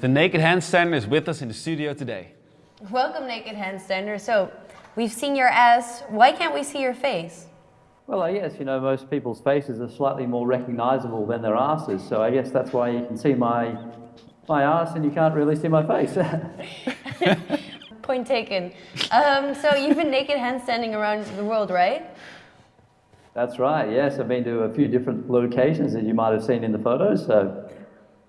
The Naked Handstander is with us in the studio today. Welcome, Naked Handstander. So, we've seen your ass. Why can't we see your face? Well, I guess, you know, most people's faces are slightly more recognizable than their asses, so I guess that's why you can see my, my ass and you can't really see my face. Point taken. Um, so, you've been naked handstanding around the world, right? That's right, yes. I've been to a few different locations that you might have seen in the photos. So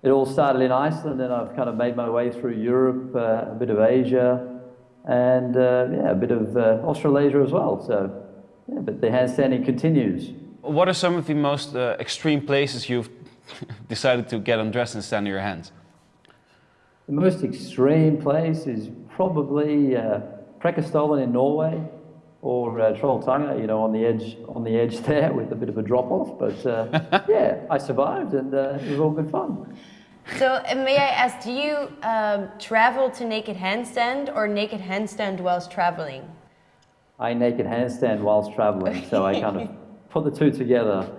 it all started in Iceland, and I've kind of made my way through Europe, uh, a bit of Asia, and uh, yeah, a bit of uh, Australasia as well. So, yeah, but the handstanding continues. What are some of the most uh, extreme places you've decided to get undressed and stand on your hands? The most extreme place is probably uh, in Norway or uh, Trolltunga, you know, on the edge on the edge there with a bit of a drop off. But uh, yeah, I survived, and uh, it was all good fun. So may I ask, do you um, travel to naked handstand or naked handstand whilst traveling? I naked handstand whilst traveling, so I kind of put the two together.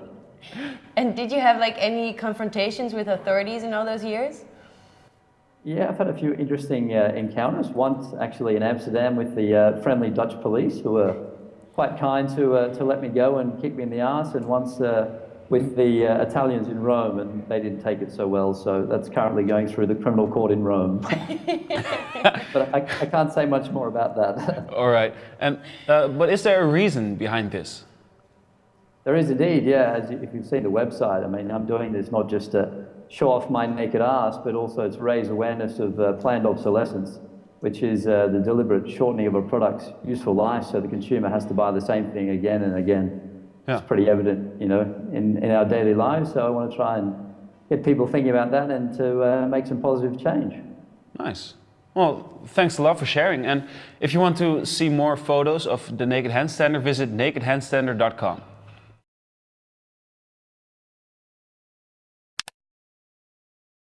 And did you have like any confrontations with authorities in all those years? Yeah, I've had a few interesting uh, encounters. Once actually in Amsterdam with the uh, friendly Dutch police who were quite kind to, uh, to let me go and kick me in the ass, and once uh, with the uh, Italians in Rome, and they didn't take it so well, so that's currently going through the criminal court in Rome. but I, I, can't say much more about that. All right. And, uh, but is there a reason behind this? There is indeed, yeah. As you, if you've seen the website, I mean, I'm doing this not just to show off my naked ass, but also to raise awareness of uh, planned obsolescence, which is uh, the deliberate shortening of a product's useful life so the consumer has to buy the same thing again and again. Yeah. It's pretty evident, you know, in, in our daily lives. So I want to try and get people thinking about that and to uh, make some positive change. Nice. Well, thanks a lot for sharing. And if you want to see more photos of the Naked Handstander, visit nakedhandstander.com.